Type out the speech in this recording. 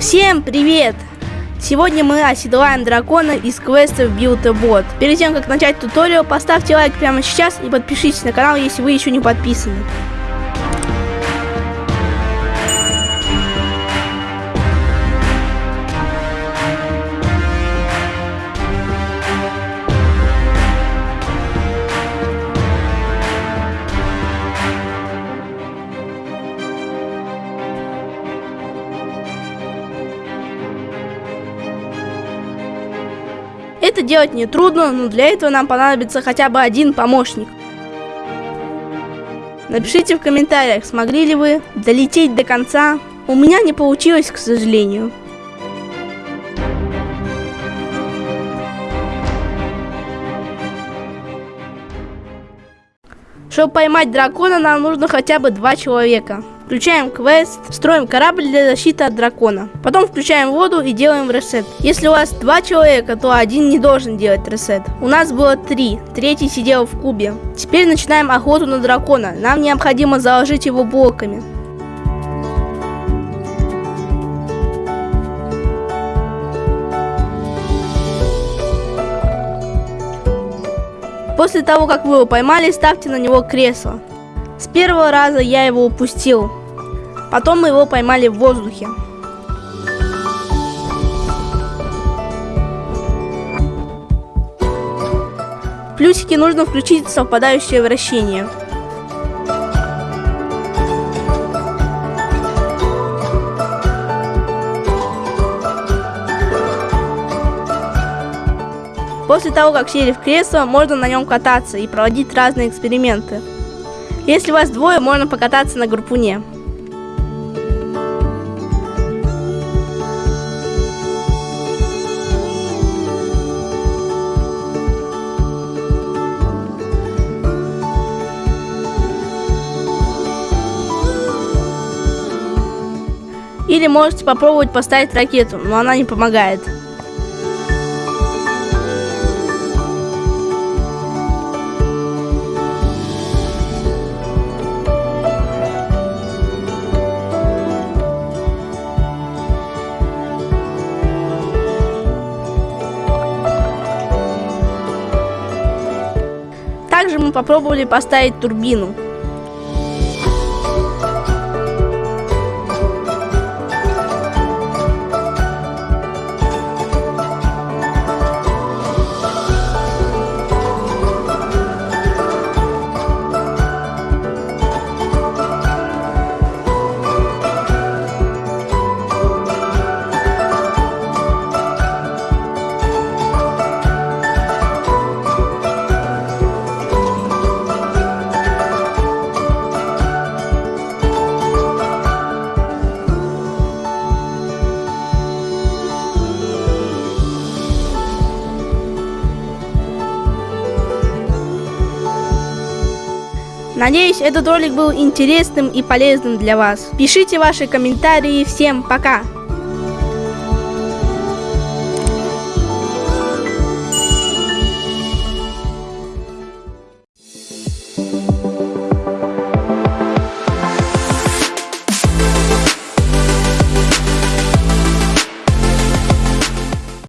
Всем привет! Сегодня мы оседлаем дракона из квеста Build a Bot. Перед тем, как начать туториал, поставьте лайк прямо сейчас и подпишитесь на канал, если вы еще не подписаны. Это делать не трудно, но для этого нам понадобится хотя бы один помощник. Напишите в комментариях, смогли ли вы долететь до конца. У меня не получилось, к сожалению. Чтобы поймать дракона, нам нужно хотя бы два человека. Включаем квест, строим корабль для защиты от дракона. Потом включаем воду и делаем ресет. Если у вас два человека, то один не должен делать ресет. У нас было три, третий сидел в кубе. Теперь начинаем охоту на дракона. Нам необходимо заложить его блоками. После того, как вы его поймали, ставьте на него кресло. С первого раза я его упустил. Потом мы его поймали в воздухе. Плюсики нужно включить совпадающее вращение. После того, как сели в кресло, можно на нем кататься и проводить разные эксперименты. Если вас двое, можно покататься на группуне. Или можете попробовать поставить ракету, но она не помогает. Также мы попробовали поставить турбину. Надеюсь, этот ролик был интересным и полезным для вас. Пишите ваши комментарии. Всем пока!